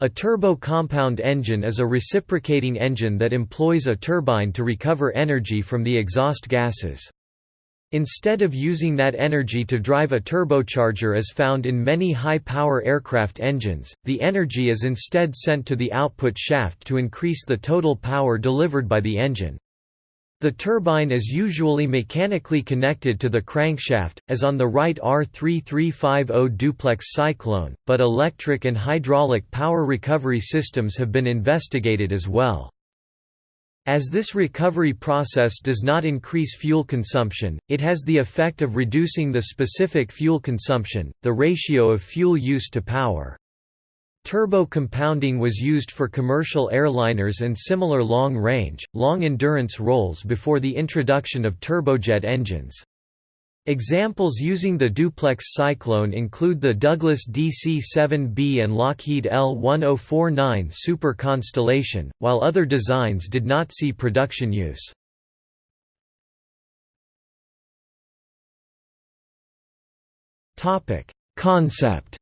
A turbo-compound engine is a reciprocating engine that employs a turbine to recover energy from the exhaust gases. Instead of using that energy to drive a turbocharger as found in many high-power aircraft engines, the energy is instead sent to the output shaft to increase the total power delivered by the engine. The turbine is usually mechanically connected to the crankshaft, as on the Wright R3350 duplex cyclone, but electric and hydraulic power recovery systems have been investigated as well. As this recovery process does not increase fuel consumption, it has the effect of reducing the specific fuel consumption, the ratio of fuel use to power. Turbo compounding was used for commercial airliners and similar long-range, long-endurance roles before the introduction of turbojet engines. Examples using the duplex cyclone include the Douglas DC-7B and Lockheed L-1049 Super Constellation, while other designs did not see production use. Concept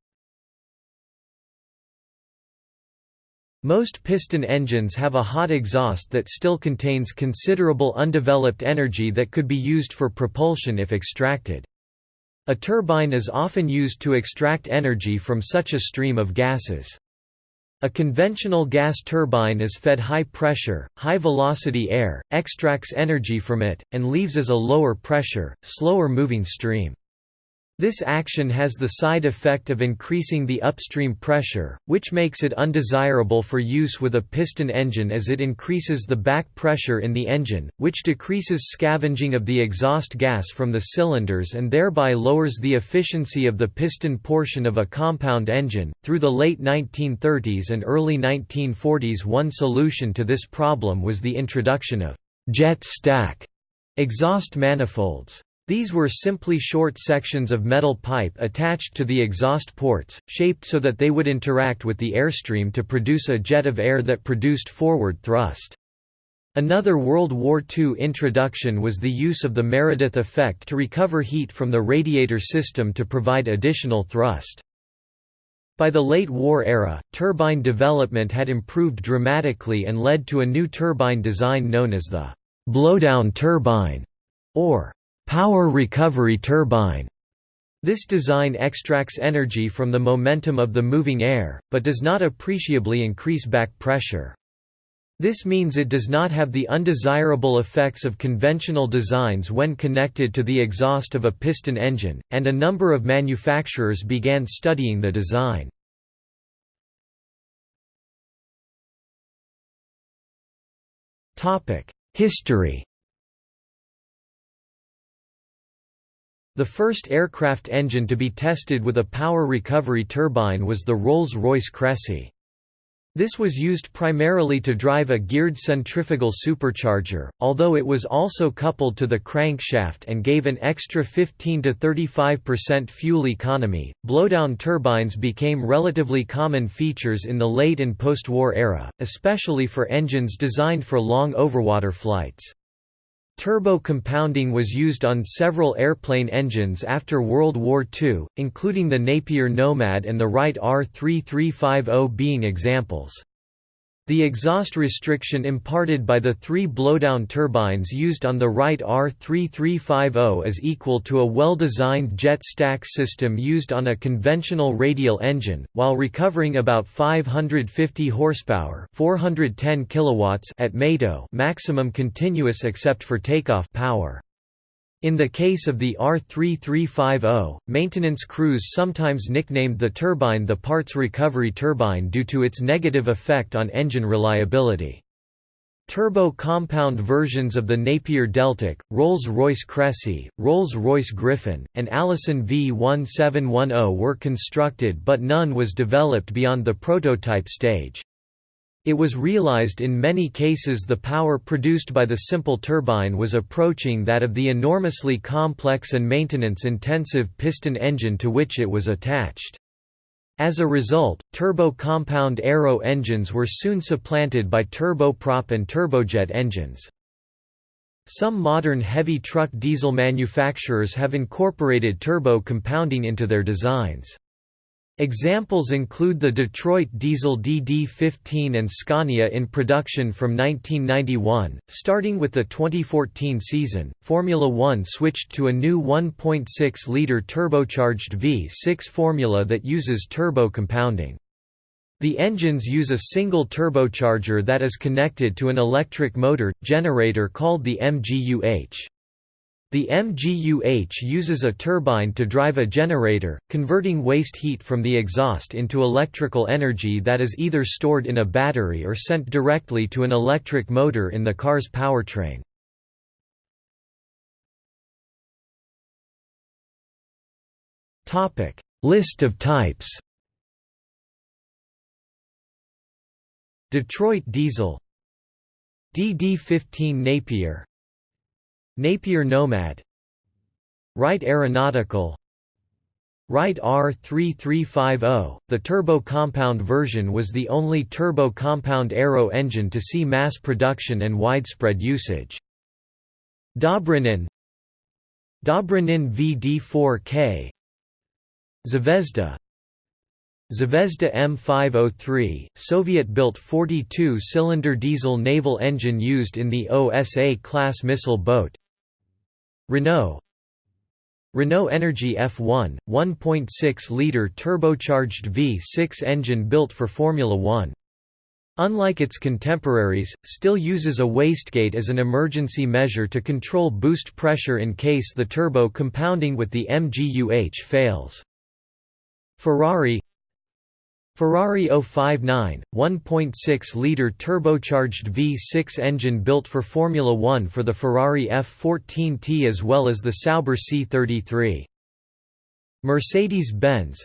Most piston engines have a hot exhaust that still contains considerable undeveloped energy that could be used for propulsion if extracted. A turbine is often used to extract energy from such a stream of gases. A conventional gas turbine is fed high-pressure, high-velocity air, extracts energy from it, and leaves as a lower-pressure, slower-moving stream. This action has the side effect of increasing the upstream pressure, which makes it undesirable for use with a piston engine as it increases the back pressure in the engine, which decreases scavenging of the exhaust gas from the cylinders and thereby lowers the efficiency of the piston portion of a compound engine. Through the late 1930s and early 1940s, one solution to this problem was the introduction of jet stack exhaust manifolds. These were simply short sections of metal pipe attached to the exhaust ports, shaped so that they would interact with the airstream to produce a jet of air that produced forward thrust. Another World War II introduction was the use of the Meredith effect to recover heat from the radiator system to provide additional thrust. By the late war era, turbine development had improved dramatically and led to a new turbine design known as the blowdown turbine, or power recovery turbine. This design extracts energy from the momentum of the moving air, but does not appreciably increase back pressure. This means it does not have the undesirable effects of conventional designs when connected to the exhaust of a piston engine, and a number of manufacturers began studying the design. History The first aircraft engine to be tested with a power recovery turbine was the Rolls-Royce Crecy. This was used primarily to drive a geared centrifugal supercharger, although it was also coupled to the crankshaft and gave an extra 15 to 35% fuel economy. Blowdown turbines became relatively common features in the late and post-war era, especially for engines designed for long overwater flights. Turbo compounding was used on several airplane engines after World War II, including the Napier Nomad and the Wright R3350 being examples. The exhaust restriction imparted by the three blowdown turbines used on the Wright R3350 is equal to a well-designed jet stack system used on a conventional radial engine, while recovering about 550 horsepower 410 kilowatts at METO maximum continuous except for takeoff power. In the case of the R3350, maintenance crews sometimes nicknamed the turbine the parts recovery turbine due to its negative effect on engine reliability. Turbo-compound versions of the Napier Deltic, Rolls-Royce Crecy, Rolls-Royce Griffon, and Allison V1710 were constructed but none was developed beyond the prototype stage. It was realized in many cases the power produced by the simple turbine was approaching that of the enormously complex and maintenance-intensive piston engine to which it was attached. As a result, turbo-compound aero engines were soon supplanted by turboprop and turbojet engines. Some modern heavy truck diesel manufacturers have incorporated turbo compounding into their designs. Examples include the Detroit Diesel DD15 and Scania in production from 1991. Starting with the 2014 season, Formula One switched to a new 1.6 litre turbocharged V6 formula that uses turbo compounding. The engines use a single turbocharger that is connected to an electric motor generator called the MGUH. The MGUH uses a turbine to drive a generator, converting waste heat from the exhaust into electrical energy that is either stored in a battery or sent directly to an electric motor in the car's powertrain. Topic: List of types Detroit Diesel DD-15 Napier Napier Nomad. Wright Aeronautical. Wright R3350, the turbo-compound version was the only turbo-compound aero engine to see mass production and widespread usage. Dobrynin. Dobrynin VD4K Zvezda. Zvezda M503, Soviet-built 42-cylinder diesel naval engine used in the OSA-class missile boat Renault Renault Energy F1, 1.6-litre turbocharged V6 engine built for Formula One. Unlike its contemporaries, still uses a wastegate as an emergency measure to control boost pressure in case the turbo compounding with the MGUH fails. Ferrari Ferrari 059, 1.6-litre turbocharged V6 engine built for Formula One for the Ferrari F14T as well as the Sauber C33. Mercedes-Benz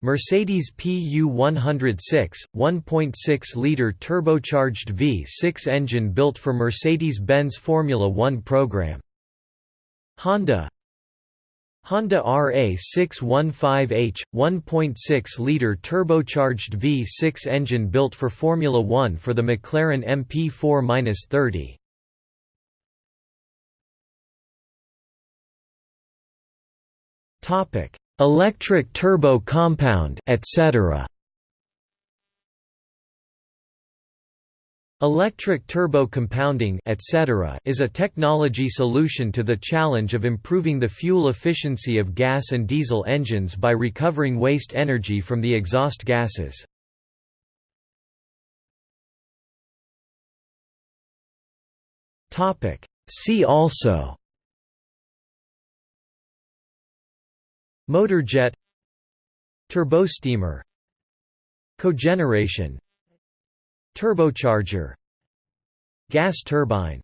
Mercedes PU 106, 1.6-litre turbocharged V6 engine built for Mercedes-Benz Formula One program. Honda Honda RA615H, 1.6-litre turbocharged V6 engine built for Formula One for the McLaren MP4-30. Electric turbo compound, etc. Electric turbo compounding etc. is a technology solution to the challenge of improving the fuel efficiency of gas and diesel engines by recovering waste energy from the exhaust gases. See also Motorjet Turbosteamer Cogeneration Turbocharger Gas turbine